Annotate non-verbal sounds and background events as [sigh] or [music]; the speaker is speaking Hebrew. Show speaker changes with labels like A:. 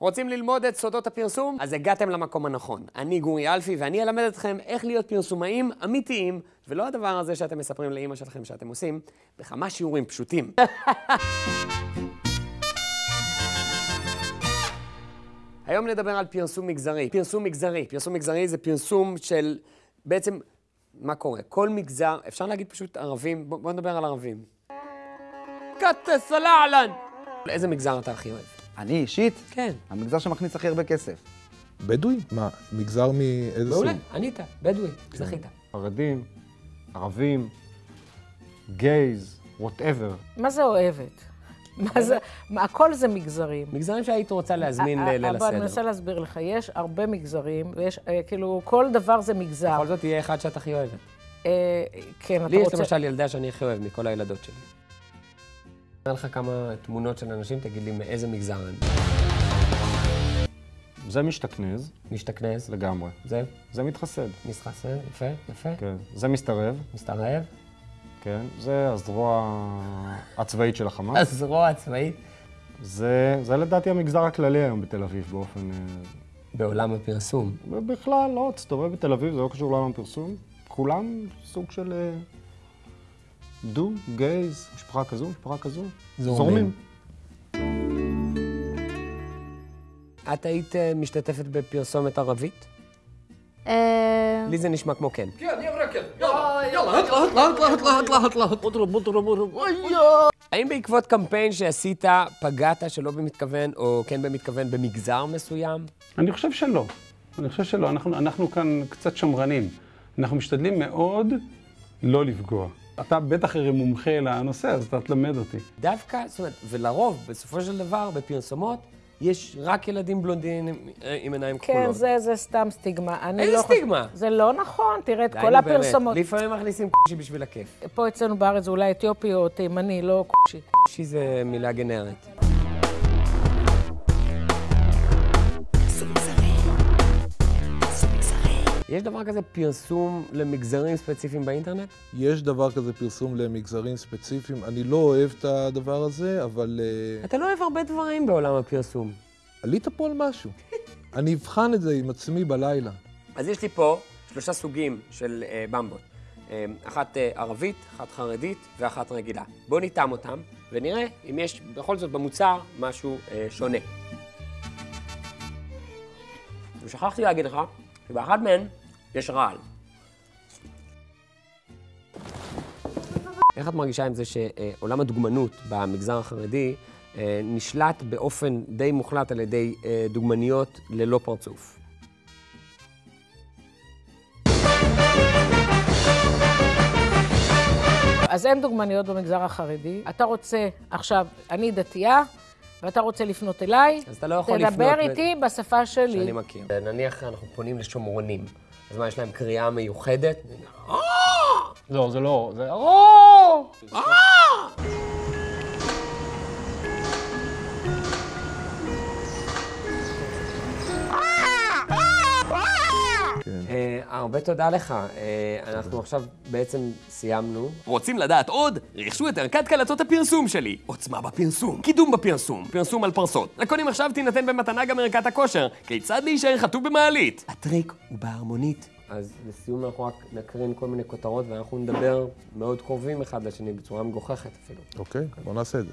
A: רוצים ללמוד את סודות הפרסום? אז הגעתם למקום הנכון. אני גורי אלפי, ואני אלמד אתכם איך להיות פרסומאים אמיתיים, ולא הדבר הזה שאתם מספרים לאימא שלכם שאתם עושים, בכמה שיעורים פשוטים. [laughs] היום נדבר על פרסום מגזרי. פרסום מגזרי. פרסום מגזרי זה פרסום של... בעצם, מה קורה? כל מגזר, אפשר להגיד פשוט ערבים, בוא, בוא נדבר על ערבים. קטס אלעלן! איזה מגזר אתה הכי אוהב?
B: אני אישית,
A: כן.
B: המגזר שמכניס הכי הרבה כסף.
C: בדואי? מה, מגזר מאיזה סוג?
A: מעולה, ענית, בדואי, זכית.
D: חרדים, ערבים, גייז, וואטאבר.
E: מה זה אוהבת? מה זה, מה, הכל זה מגזרים.
A: מגזרים שהיית רוצה להזמין ל- ליל
E: אבל אני מנסה
A: הסדר.
E: להסביר לך, יש הרבה מגזרים, ויש, אה, כאילו, כל דבר זה מגזר.
A: בכל זאת יהיה אחד שאת הכי אוהבת.
E: אה, כן, אתה
A: לי יש
E: רוצה...
A: למשל ילדה שאני הכי אוהב מכל הילדות שלי. אראה לך כמה תמונות של אנשים, תגיד לי מאיזה מגזר הם.
D: זה משתכנז
A: משתכנז,
D: לגמרי.
A: זה,
D: זה מתחסד,
A: מסחסר, יפה, יפה.
D: כן. זה מסתרב,
A: מסתרעב.
D: כן. זה הזרוע הצבאית של החמאס.
A: הזרוע הצבאית.
D: זה, זה לדעתי המגזר הכללי היום בתל אביב באופן... אה,
A: בעולם הפרסום.
D: בכלל, לא, תסתובב בתל אביב, זה לא קשור לעולם הפרסום. כולם סוג של אה, דו, גייז, משפחה כזו, משפחה כזו.
A: זורמים. את היית אה, משתתפת בפרסומת ערבית?
F: אה,
A: לי זה נשמע כמו כן. האם בעקבות קמפיין שעשית פגעת שלא במתכוון או כן במתכוון במגזר מסוים?
G: אני חושב שלא. אני חושב שלא. אנחנו, אנחנו כאן קצת שמרנים. אנחנו משתדלים מאוד לא לפגוע. אתה בטח הרי מומחה לנושא, אז אתה תלמד אותי.
A: דווקא, זאת אומרת, ולרוב, בסופו של דבר, בפרסומות, יש רק ילדים בלונדינים עם עיניים
E: כן,
A: כחולות.
E: זה, זה סתם סטיגמה. אני
A: איזה
E: לא חושב-
A: סטיגמה?
E: זה לא נכון, תראה את כל
A: נו, באמת.
E: הפרסומות.
A: לפעמים מכניסים קושי בשביל הכיף.
E: פה אצלנו בארץ זה אולי אתיופי או תימני, לא קושי.
A: קושי זה מילה גנרית. יש דבר כזה פרסום למגזרים ספציפיים באינטרנט?
C: יש דבר כזה פרסום למגזרים ספציפיים. אני לא אוהב את הדבר הזה, אבל אה,
A: אתה לא אוהב הרבה דברים בעולם הפרסום.
C: עלית פה על משהו. [laughs] אני אבחן את זה עם עצמי בלילה.
A: אז יש לי פה שלושה סוגים של אה, במבות. אה, אחת אה, ערבית, אחת חרדית ואחת רגילה. בואו ניתם אותם ונראה אם יש בכל זאת במוצר משהו אה, שונה. ושכחתי להגיד לך שבאחת מהן יש רעל. איך את מרגישה עם זה שעולם הדוגמנות במגזר החרדי אה, נשלט באופן די מוחלט על ידי אה, דוגמניות ללא פרצוף?
E: אז אין דוגמניות במגזר החרדי. אתה רוצה, עכשיו, אני דתייה, ואתה רוצה לפנות אליי,
A: אז אתה לא יכול לפנות...
E: תדבר
A: ב-
E: איתי בשפה שלי.
A: שאני מכיר. נניח אנחנו פונים לשומרונים, אז מה, יש להם קריאה מיוחדת?
D: לא, זה לא, זה...
A: הרבה תודה לך. אה, אנחנו עכשיו בעצם סיימנו. רוצים לדעת עוד? רכשו את ערכת קלטות הפרסום שלי. עוצמה בפרסום, קידום בפרסום, פרסום על פרסות. לקונים עכשיו תינתן במתנה גם ערכת הכושר. כיצד להישאר חטוב במעלית? הטריק הוא בהרמונית. אז לסיום אנחנו רק נקרין כל מיני כותרות ואנחנו נדבר מאוד קרובים אחד לשני בצורה מגוחכת אפילו.
C: אוקיי? בוא נעשה את זה.